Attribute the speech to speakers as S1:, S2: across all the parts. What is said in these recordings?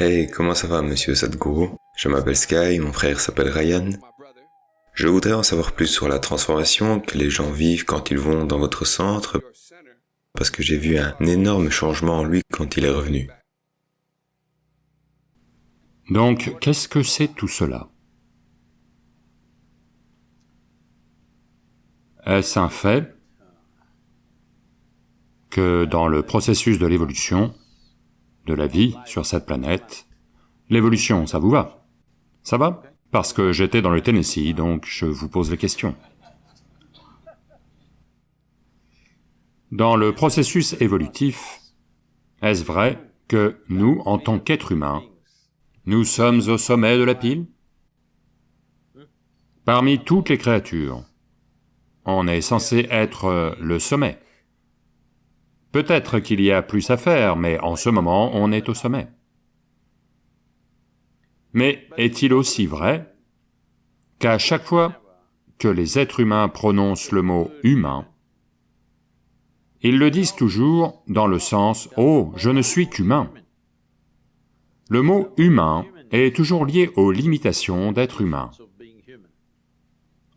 S1: Hey, comment ça va, monsieur Sadhguru? Je m'appelle Sky, mon frère s'appelle Ryan. Je voudrais en savoir plus sur la transformation que les gens vivent quand ils vont dans votre centre, parce que j'ai vu un énorme changement en lui quand il est revenu.
S2: Donc, qu'est-ce que c'est tout cela? Est-ce un fait que dans le processus de l'évolution, de la vie sur cette planète, l'évolution, ça vous va? Ça va? Parce que j'étais dans le Tennessee, donc je vous pose les questions. Dans le processus évolutif, est-ce vrai que nous, en tant qu'êtres humains, nous sommes au sommet de la pile? Parmi toutes les créatures, on est censé être le sommet. Peut-être qu'il y a plus à faire, mais en ce moment, on est au sommet. Mais est-il aussi vrai qu'à chaque fois que les êtres humains prononcent le mot « humain », ils le disent toujours dans le sens « Oh, je ne suis qu'humain ». Le mot « humain » est toujours lié aux limitations d'être humain.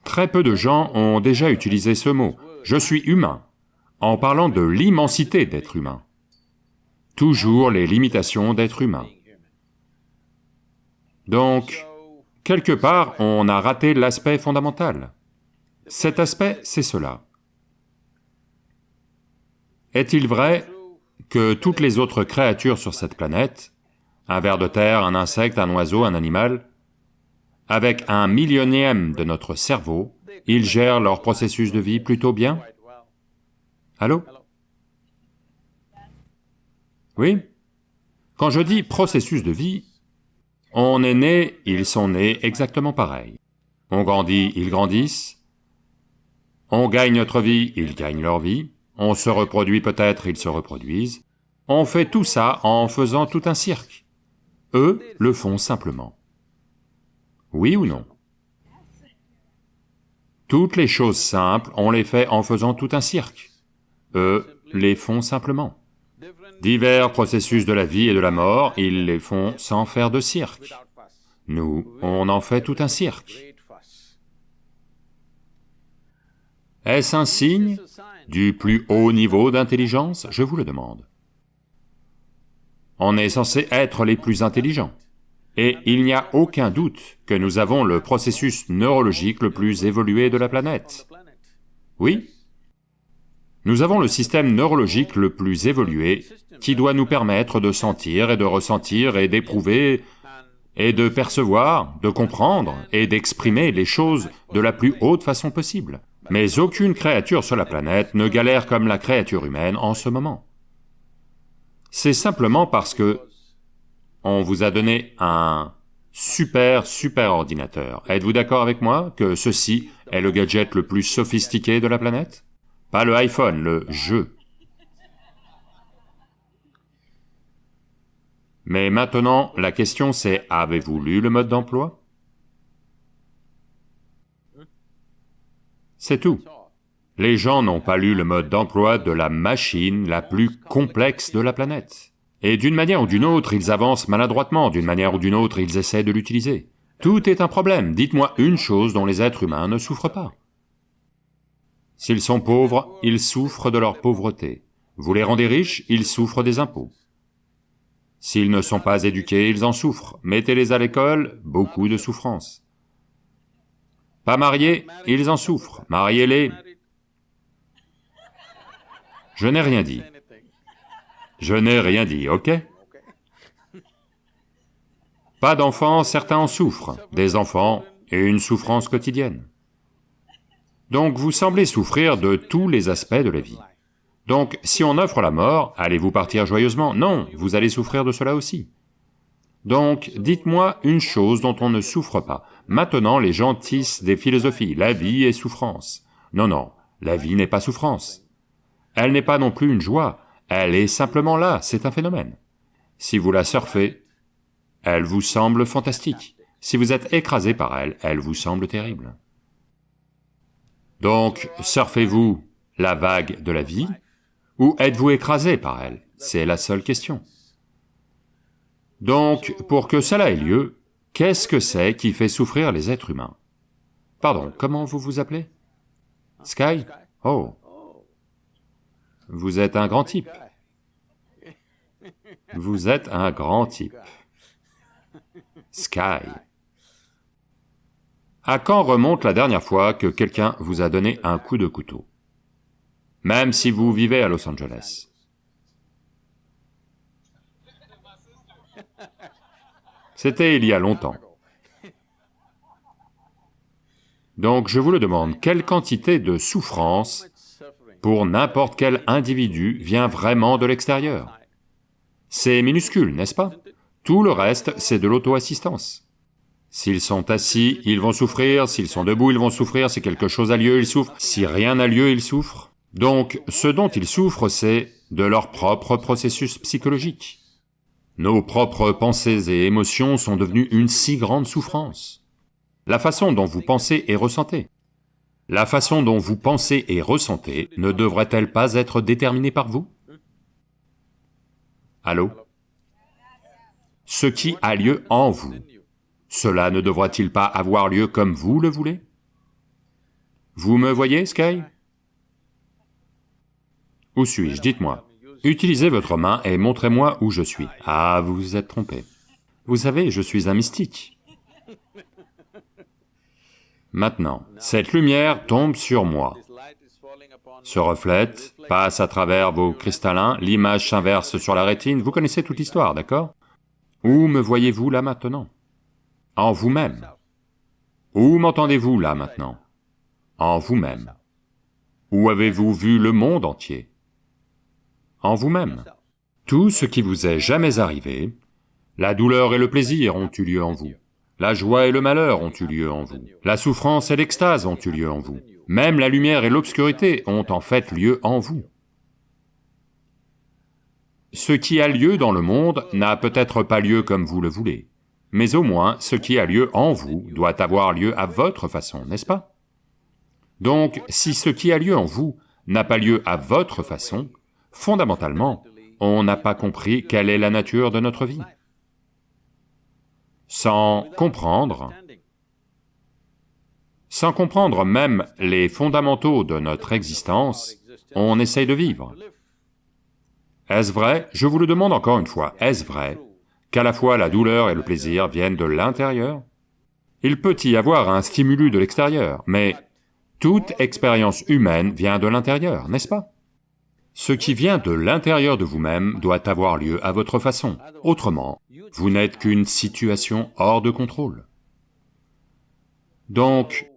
S2: Très peu de gens ont déjà utilisé ce mot, « je suis humain » en parlant de l'immensité d'être humain. Toujours les limitations d'être humain. Donc, quelque part, on a raté l'aspect fondamental. Cet aspect, c'est cela. Est-il vrai que toutes les autres créatures sur cette planète, un ver de terre, un insecte, un oiseau, un animal, avec un millionième de notre cerveau, ils gèrent leur processus de vie plutôt bien? Allô? Oui? Quand je dis processus de vie, on est né, ils sont nés exactement pareil. On grandit, ils grandissent. On gagne notre vie, ils gagnent leur vie. On se reproduit peut-être, ils se reproduisent. On fait tout ça en faisant tout un cirque. Eux le font simplement. Oui ou non? Toutes les choses simples, on les fait en faisant tout un cirque. Eux les font simplement. Divers processus de la vie et de la mort, ils les font sans faire de cirque. Nous, on en fait tout un cirque. Est-ce un signe du plus haut niveau d'intelligence? Je vous le demande. On est censé être les plus intelligents. Et il n'y a aucun doute que nous avons le processus neurologique le plus évolué de la planète. Oui? Nous avons le système neurologique le plus évolué qui doit nous permettre de sentir et de ressentir et d'éprouver et de percevoir, de comprendre et d'exprimer les choses de la plus haute façon possible. Mais aucune créature sur la planète ne galère comme la créature humaine en ce moment. C'est simplement parce que on vous a donné un super super ordinateur. Êtes-vous d'accord avec moi que ceci est le gadget le plus sophistiqué de la planète? Pas le iPhone, le jeu. Mais maintenant, la question c'est, avez-vous lu le mode d'emploi? C'est tout. Les gens n'ont pas lu le mode d'emploi de la machine la plus complexe de la planète. Et d'une manière ou d'une autre, ils avancent maladroitement, d'une manière ou d'une autre, ils essaient de l'utiliser. Tout est un problème, dites-moi une chose dont les êtres humains ne souffrent pas. S'ils sont pauvres, ils souffrent de leur pauvreté. Vous les rendez riches, ils souffrent des impôts. S'ils ne sont pas éduqués, ils en souffrent. Mettez-les à l'école, beaucoup de souffrance. Pas mariés, ils en souffrent. Mariez-les. Je n'ai rien dit. Je n'ai rien dit, ok? Pas d'enfants, certains en souffrent. Des enfants et une souffrance quotidienne. Donc vous semblez souffrir de tous les aspects de la vie. Donc si on offre la mort, allez-vous partir joyeusement? Non, vous allez souffrir de cela aussi. Donc dites-moi une chose dont on ne souffre pas. Maintenant les gens tissent des philosophies, la vie est souffrance. Non, non, la vie n'est pas souffrance. Elle n'est pas non plus une joie, elle est simplement là, c'est un phénomène. Si vous la surfez, elle vous semble fantastique. Si vous êtes écrasé par elle, elle vous semble terrible. Donc, surfez-vous la vague de la vie, ou êtes-vous écrasé par elle? C'est la seule question. Donc, pour que cela ait lieu, qu'est-ce que c'est qui fait souffrir les êtres humains? Pardon, comment vous vous appelez? Sky? Oh. Vous êtes un grand type. Vous êtes un grand type. Sky. À quand remonte la dernière fois que quelqu'un vous a donné un coup de couteau? Même si vous vivez à Los Angeles. C'était il y a longtemps. Donc je vous le demande, quelle quantité de souffrance pour n'importe quel individu vient vraiment de l'extérieur? C'est minuscule, n'est-ce pas? Tout le reste, c'est de l'auto-assistance. S'ils sont assis, ils vont souffrir, s'ils sont debout, ils vont souffrir, si quelque chose a lieu, ils souffrent, si rien n'a lieu, ils souffrent. Donc, ce dont ils souffrent, c'est de leur propre processus psychologique. Nos propres pensées et émotions sont devenues une si grande souffrance. La façon dont vous pensez et ressentez. La façon dont vous pensez et ressentez ne devrait-elle pas être déterminée par vous? Allô? Ce qui a lieu en vous, cela ne devra-t-il pas avoir lieu comme vous le voulez? Vous me voyez, Sky? Où suis-je? Dites-moi. Utilisez votre main et montrez-moi où je suis. Ah, vous vous êtes trompé. Vous savez, je suis un mystique. Maintenant, cette lumière tombe sur moi, se reflète, passe à travers vos cristallins, l'image s'inverse sur la rétine, vous connaissez toute l'histoire, d'accord? Où me voyez-vous là maintenant? En vous-même. Où m'entendez-vous là maintenant? En vous-même. Où avez-vous vu le monde entier? En vous-même. Tout ce qui vous est jamais arrivé, la douleur et le plaisir ont eu lieu en vous, la joie et le malheur ont eu lieu en vous, la souffrance et l'extase ont eu lieu en vous, même la lumière et l'obscurité ont en fait lieu en vous. Ce qui a lieu dans le monde n'a peut-être pas lieu comme vous le voulez, mais au moins ce qui a lieu en vous doit avoir lieu à votre façon, n'est-ce pas? Donc, si ce qui a lieu en vous n'a pas lieu à votre façon, fondamentalement, on n'a pas compris quelle est la nature de notre vie. Sans comprendre, sans comprendre même les fondamentaux de notre existence, on essaye de vivre. Est-ce vrai? Je vous le demande encore une fois, est-ce vrai? Qu'à la fois la douleur et le plaisir viennent de l'intérieur. Il peut y avoir un stimulus de l'extérieur, mais toute expérience humaine vient de l'intérieur, n'est-ce pas? Ce qui vient de l'intérieur de vous-même doit avoir lieu à votre façon, autrement, vous n'êtes qu'une situation hors de contrôle. Donc,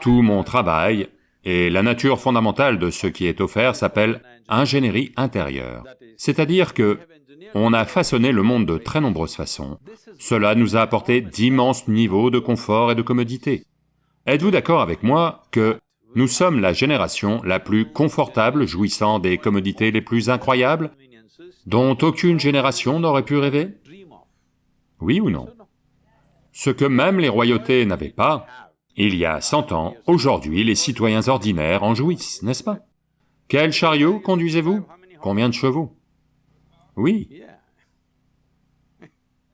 S2: tout mon travail et la nature fondamentale de ce qui est offert s'appelle ingénierie intérieure, c'est-à-dire que on a façonné le monde de très nombreuses façons. Cela nous a apporté d'immenses niveaux de confort et de commodité. Êtes-vous d'accord avec moi que nous sommes la génération la plus confortable jouissant des commodités les plus incroyables dont aucune génération n'aurait pu rêver? Oui ou non? Ce que même les royautés n'avaient pas, il y a cent ans, aujourd'hui les citoyens ordinaires en jouissent, n'est-ce pas? Quel chariot conduisez-vous? Combien de chevaux? Oui.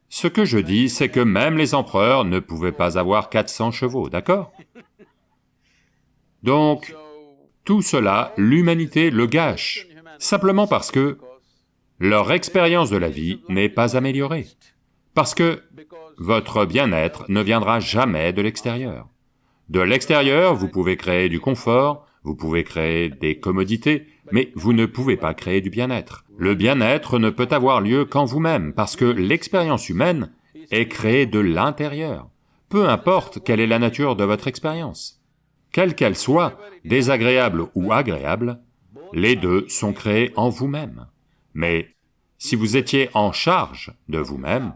S2: Ce que je dis, c'est que même les empereurs ne pouvaient pas avoir 400 chevaux, d'accord? Donc, tout cela, l'humanité le gâche, simplement parce que leur expérience de la vie n'est pas améliorée, parce que votre bien-être ne viendra jamais de l'extérieur. De l'extérieur, vous pouvez créer du confort, vous pouvez créer des commodités, mais vous ne pouvez pas créer du bien-être. Le bien-être ne peut avoir lieu qu'en vous-même, parce que l'expérience humaine est créée de l'intérieur, peu importe quelle est la nature de votre expérience. Quelle qu'elle soit, désagréable ou agréable, les deux sont créés en vous-même. Mais si vous étiez en charge de vous-même,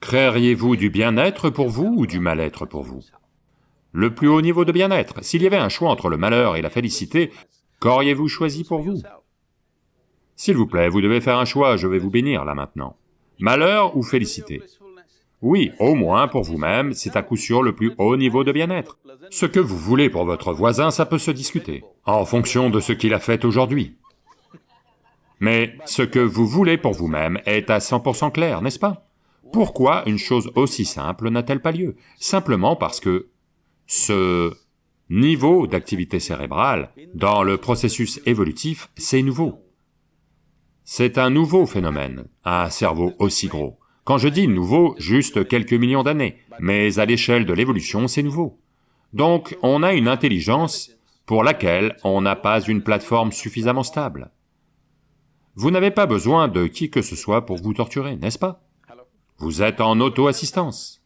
S2: créeriez-vous du bien-être pour vous ou du mal-être pour vous? Le plus haut niveau de bien-être. S'il y avait un choix entre le malheur et la félicité, qu'auriez-vous choisi pour vous? S'il vous plaît, vous devez faire un choix, je vais vous bénir là maintenant. Malheur ou félicité? Oui, au moins pour vous-même, c'est à coup sûr le plus haut niveau de bien-être. Ce que vous voulez pour votre voisin, ça peut se discuter, en fonction de ce qu'il a fait aujourd'hui. Mais ce que vous voulez pour vous-même est à 100% clair, n'est-ce pas? Pourquoi une chose aussi simple n'a-t-elle pas lieu? Simplement parce que ce niveau d'activité cérébrale, dans le processus évolutif, c'est nouveau. C'est un nouveau phénomène, un cerveau aussi gros. Quand je dis nouveau, juste quelques millions d'années, mais à l'échelle de l'évolution, c'est nouveau. Donc, on a une intelligence pour laquelle on n'a pas une plateforme suffisamment stable. Vous n'avez pas besoin de qui que ce soit pour vous torturer, n'est-ce pas? Vous êtes en auto-assistance.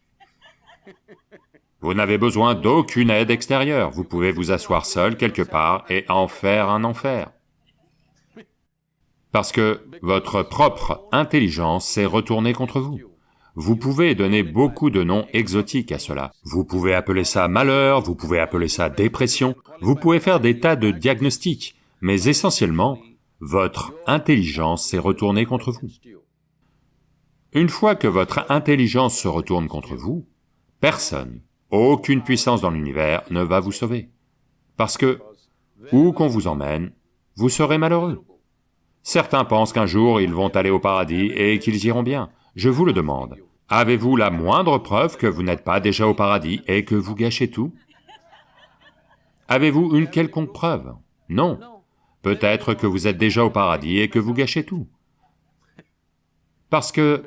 S2: Vous n'avez besoin d'aucune aide extérieure, vous pouvez vous asseoir seul quelque part et en faire un enfer. Parce que votre propre intelligence s'est retournée contre vous. Vous pouvez donner beaucoup de noms exotiques à cela. Vous pouvez appeler ça malheur, vous pouvez appeler ça dépression, vous pouvez faire des tas de diagnostics, mais essentiellement, votre intelligence s'est retournée contre vous. Une fois que votre intelligence se retourne contre vous, personne, aucune puissance dans l'univers ne va vous sauver. Parce que, où qu'on vous emmène, vous serez malheureux. Certains pensent qu'un jour ils vont aller au paradis et qu'ils iront bien. Je vous le demande, avez-vous la moindre preuve que vous n'êtes pas déjà au paradis et que vous gâchez tout? Avez-vous une quelconque preuve? Non. Peut-être que vous êtes déjà au paradis et que vous gâchez tout. Parce que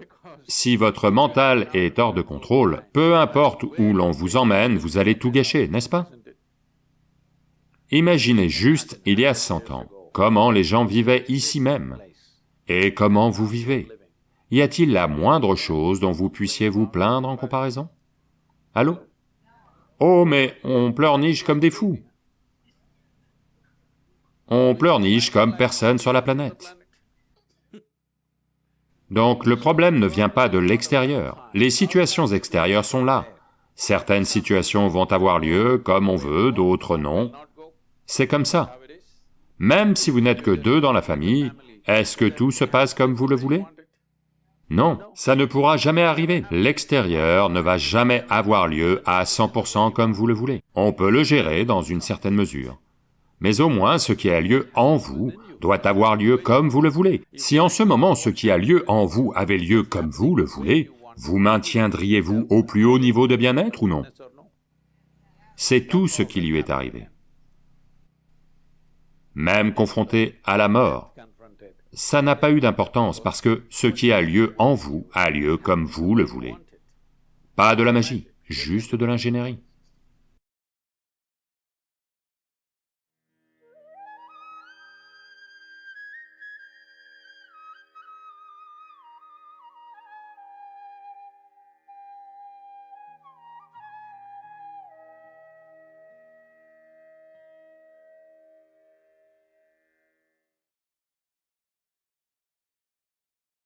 S2: si votre mental est hors de contrôle, peu importe où l'on vous emmène, vous allez tout gâcher, n'est-ce pas? Imaginez juste, il y a cent ans, comment les gens vivaient ici même, et comment vous vivez? Y a-t-il la moindre chose dont vous puissiez vous plaindre en comparaison? Allô? Oh, mais on pleurniche comme des fous. On pleurniche comme personne sur la planète. Donc le problème ne vient pas de l'extérieur, les situations extérieures sont là. Certaines situations vont avoir lieu comme on veut, d'autres non. C'est comme ça. Même si vous n'êtes que deux dans la famille, est-ce que tout se passe comme vous le voulez? Non, ça ne pourra jamais arriver. L'extérieur ne va jamais avoir lieu à 100% comme vous le voulez. On peut le gérer dans une certaine mesure mais au moins ce qui a lieu en vous doit avoir lieu comme vous le voulez. Si en ce moment ce qui a lieu en vous avait lieu comme vous le voulez, vous maintiendriez-vous au plus haut niveau de bien-être ou non? C'est tout ce qui lui est arrivé. Même confronté à la mort, ça n'a pas eu d'importance parce que ce qui a lieu en vous a lieu comme vous le voulez. Pas de la magie, juste de l'ingénierie.